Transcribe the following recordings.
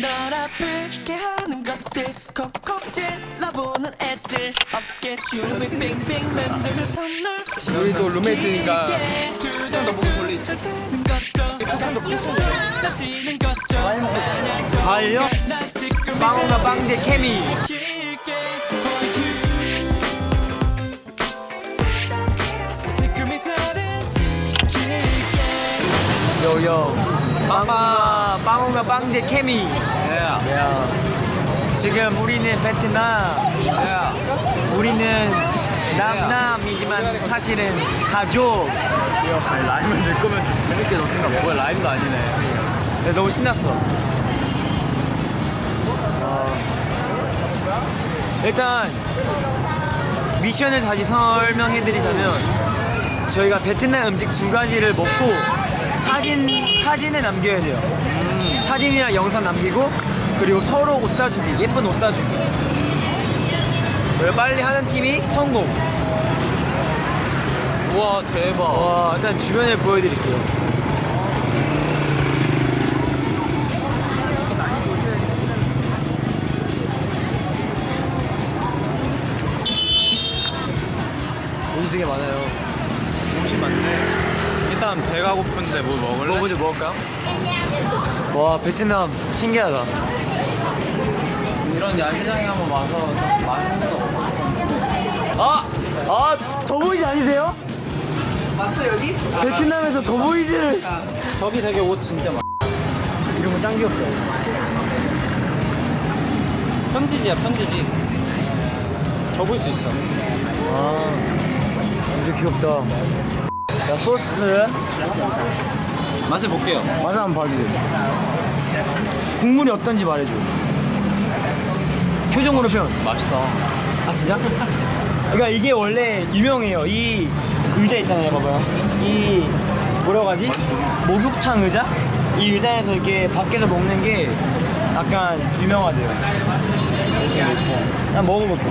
널 아프게 하는 것들. 콕콕 찔러보는 애들. 어깨 춤을 빙빙 만드는 선물 우리 또 룸메이트니까 돌리지. 조금 더 부수네 나지는 것도 마냥 과일요? 나 지금 빵원과 빵제 케미. 요요. 빵과 빵원과 빵제 케미. 야. 지금 우리는 베트남. 우리는 남남이지만 사실은 가족. 아니 라임을 넣을 거면 좀 재밌게 넣든가 뭐야 라임도 아니네. 네, 너무 신났어. 어, 일단 미션을 다시 설명해드리자면 저희가 베트남 음식 두 가지를 먹고 사진 사진을 남겨야 돼요. 사진이랑 영상 남기고 그리고 서로 옷 사주기 예쁜 옷 사주기. 빨리 하는 팀이 성공. 우와 대박 와 일단 주변을 보여드릴게요. 음식이 게 많아요. 음식 많네 일단 배가 고픈데 뭐 먹을래? 뭐 먼저 먹을까요? 와 베트남 신기하다. 이런 야시장에 한번 와서 좀 맛있는 거 먹고 싶었는데 아! 아! 더보이즈 아니세요? 왔어 여기? 베트남에서 더보이즈를 저기 되게 옷 진짜 많아 이런 거 짱 귀엽다. 편지지야 편지지 접을 수 있어 아, 완전 귀엽다. 야, 소스. 맛을 볼게요 맛을 한번 봐주세요. 국물이 어떤지 말해줘. 표정으로 표현. 맛있다 아, 진짜? 그러니까 이게 원래 유명해요. 이 의자 있잖아요, 봐봐요. 이, 뭐라고 하지? 목욕탕 의자? 이 의자에서 이렇게 밖에서 먹는 게 약간 유명하대요. 난 먹어볼게.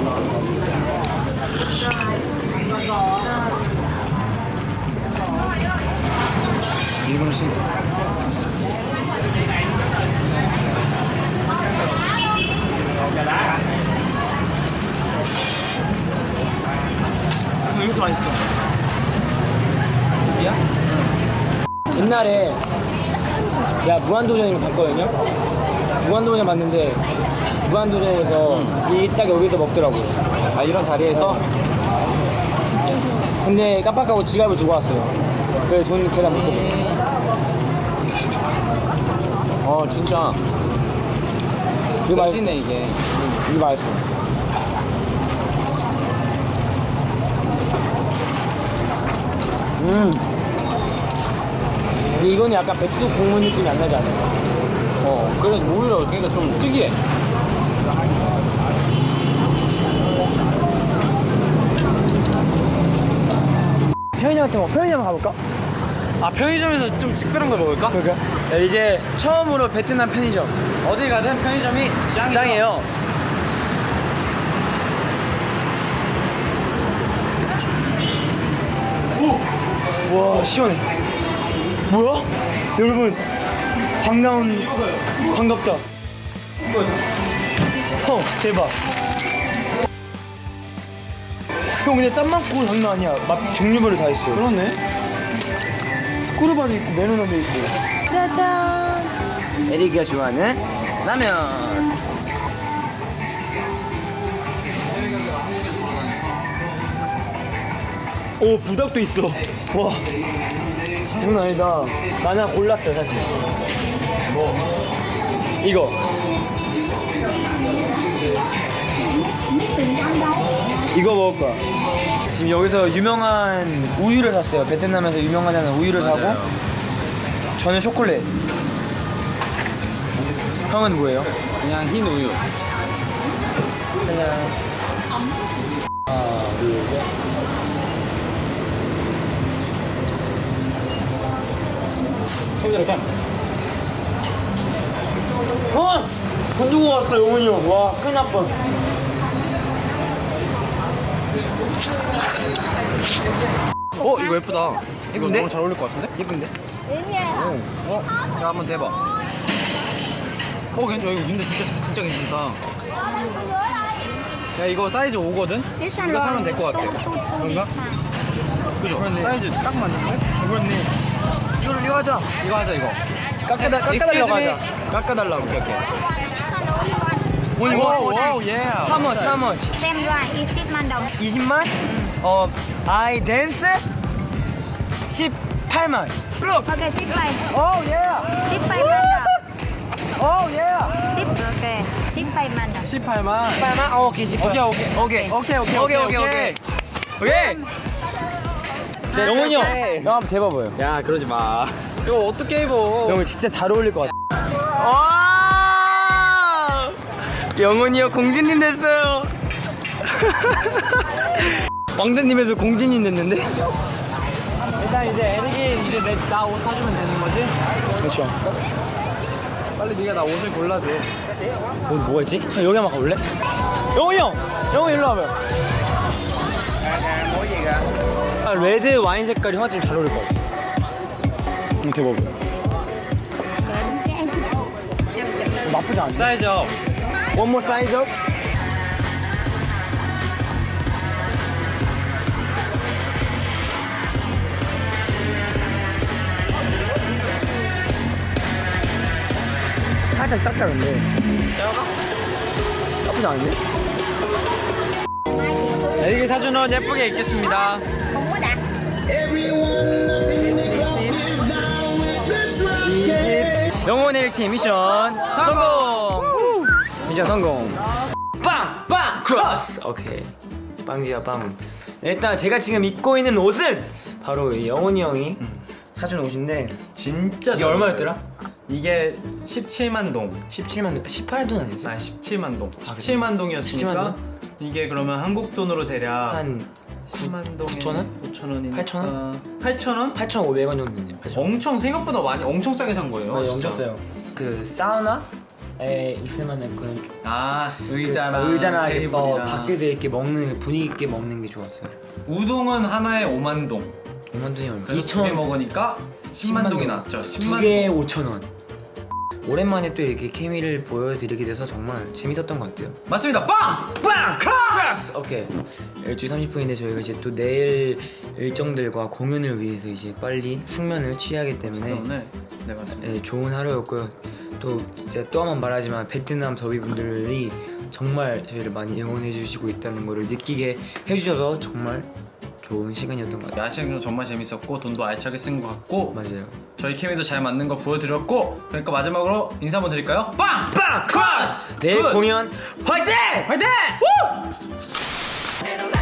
신 이것도 맛있어. 이야? 옛날에 야 무한도전을 봤거든요. 무한도전 봤는데 무한도전에서 이딱 여기서 먹더라고. 아 이런 자리에서. 근데 깜빡하고 지갑을 두고 왔어요. 그래서 돈 계산 못해서. 어 진짜 이거 맛있어. 멋지네 이게 이거 맛있어. 음. 근데 이거는 약간 백두 국물 느낌이 안 나지 않아요? 어 그래 오히려 그러니까 좀 특이해 편의점 같은 거, 편의점 가볼까? 아 편의점에서 좀 특별한 걸 먹을까? 네, 이제 처음으로 베트남 편의점. 어딜 가든 편의점이 짱이다. 짱이에요. 오! 와, 시원해. 뭐야? 여러분, 반가운, 반갑다. 형, 대박. 형, 근데 쌈 많고 장난 아니야. 맛 종류별로 다 있어. 그러네. 스쿠르바도 있고, 메로나도 있고. 짜잔. 에리가 좋아하는 라면. 오 부닭도 있어. 와 장난 아니다. 나는 골랐어 사실. 뭐 이거. 이거 먹을 거야. 지금 여기서 유명한 우유를 샀어요. 베트남에서 유명하다는 우유를 사고 저는 초콜릿. 형은 뭐예요? 그냥 흰 우유 그냥 하나 둘셋 소주를 까 어! 돈 주고 왔어 영훈이 형. 와 큰일 날 뻔. 어 이거 예쁘다 이거 예쁜데? 너무 잘 어울릴 것 같은데? 예쁜데? 어? 야 한번 대봐 어 괜찮아 이거 근데 진짜 진짜 괜찮다 야 이거 사이즈 5거든? This one 이거. 사면 될 것 같아 그런가? 그죠? 사이즈 딱 맞는데? 그렇네. 이거를 이거 하자. 이거 하자 이거 깎아달라고. 깎아달라고. one only one. 오늘 와우 뭐 와우 예 How much? How much? Same one. Is it man down? 20만? 어, 아이 댄스? 18만. Okay, sit by. 오 예. Sit by man down. 오 예. Sit. Okay. Sit by man down. 18만 18만? 어, 오케이 18. 오케이 오케이 오케이. 오케이 오케이 오케이 오케이 오케이. 오케이. 네, 영훈이 형. 형 한번 대봐봐요. 야 그러지 마 이거 어떻게 입어 영훈 진짜 잘 어울릴 것 같아. 와! 영훈이 형 공주님 됐어요. 왕자님에서 공주님 됐는데? 일단 이제 에릭이 이제 나 옷 사주면 되는 거지? 그렇죠. 빨리 네가 나 옷을 골라줘 오늘 뭐가 있지? 형, 여기 한번 가볼래? 영훈이 형! 영훈이 일로 와봐요. 아, 레드 와인 색깔이 좀 잘 어울릴 것 같아. 응, 대박. 나쁘지 않네. size up One more size up. 살짝 작다 근데 작아? 나쁘지 않은데? 에릭이 사준 옷 예쁘게 입겠습니다 đặt. 영혼의 1팀 미션 성공! 후! 미션 성공 빵! 빵! 크로스! 오케이 빵지야 빵 일단 제가 지금 입고 있는 옷은 바로 이 영훈이 형이 사준 옷인데 진짜 이게 얼마였더라? 이게 17만 동 17만 18돈 아니지? 아니 17만 동 아, 17만 동이었으니까 17만 이게 그러면 한국 돈으로 대략 한 10만 동에 9천 원? 9천 원이니까 8천 원? 8천 원? 8,500원 정도 되네요 8,500원 엄청 생각보다 많이 엄청 싸게 산 거예요 진짜. 엄청 싸요 그 사우나 에 있을 만한 그런 좀- 아 의자나 그 의자나 이렇게 뭐. 밖에서 이렇게 먹는 분위기 있게 먹는 게 좋았어요 우동은 하나에 5만 동 5만 돈이 얼마? 그래서 두개 먹으니까 10만, 동이 났죠 10만 두 개에 5천 원. 오랜만에 또 이렇게 케미를 보여드리게 돼서 정말 재밌었던 것 같아요. 맞습니다 빵! 빵! 크라스! 오케이. 12시 30분인데 저희가 이제 또 내일 일정들과 공연을 위해서 이제 빨리 숙면을 취하기 때문에 네 맞습니다 네, 좋은 하루였고요. 또 진짜 또 한 번 말하지만 베트남 더비분들이 정말 저희를 많이 응원해 주시고 있다는 것을 느끼게 해주셔서 정말 좋은 시간이었던 것 같아요. 야식도 정말 재밌었고 돈도 알차게 쓴 것 같고 맞아요. 저희 케미도 잘 맞는 거 보여드렸고 그러니까 마지막으로 인사 한번 드릴까요? 빵! 빵! 크로스! 내일 good! 공연 화이팅! 화이팅! Light